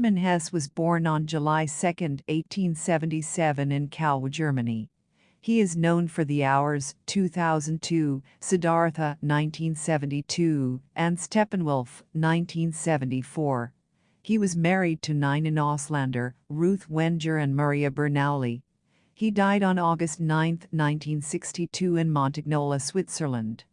Hermann Hesse was born on July 2, 1877 in Calw, Germany. He is known for The Hours 2002, Siddhartha 1972, and Steppenwolf 1974. He was married to Nina Auslander, Ruth Wenger and Maria Bernoulli. He died on August 9, 1962 in Montagnola, Switzerland.